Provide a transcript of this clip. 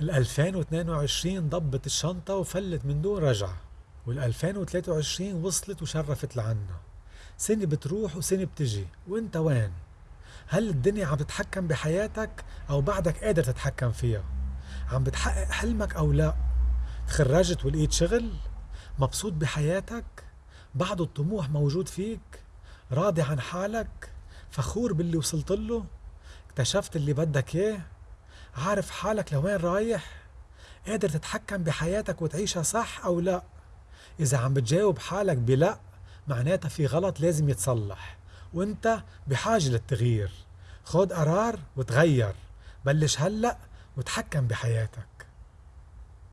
ال 2022 ضبت الشنطة وفلت من دون رجعة وال 2023 وصلت وشرفت لعنا سنة بتروح وسنة بتجي وانت وين؟ هل الدنيا عم تتحكم بحياتك أو بعدك قادر تتحكم فيها؟ عم بتحقق حلمك أو لا؟ تخرجت ولقيت شغل؟ مبسوط بحياتك؟ بعد الطموح موجود فيك؟ راضي عن حالك؟ فخور باللي وصلت له؟ اكتشفت اللي بدك إياه؟ عارف حالك لوين رايح؟ قادر تتحكم بحياتك وتعيشها صح أو لا؟ إذا عم بتجاوب حالك بلا معناتها في غلط لازم يتصلح وأنت بحاجة للتغيير خد قرار وتغير بلش هلأ وتحكم بحياتك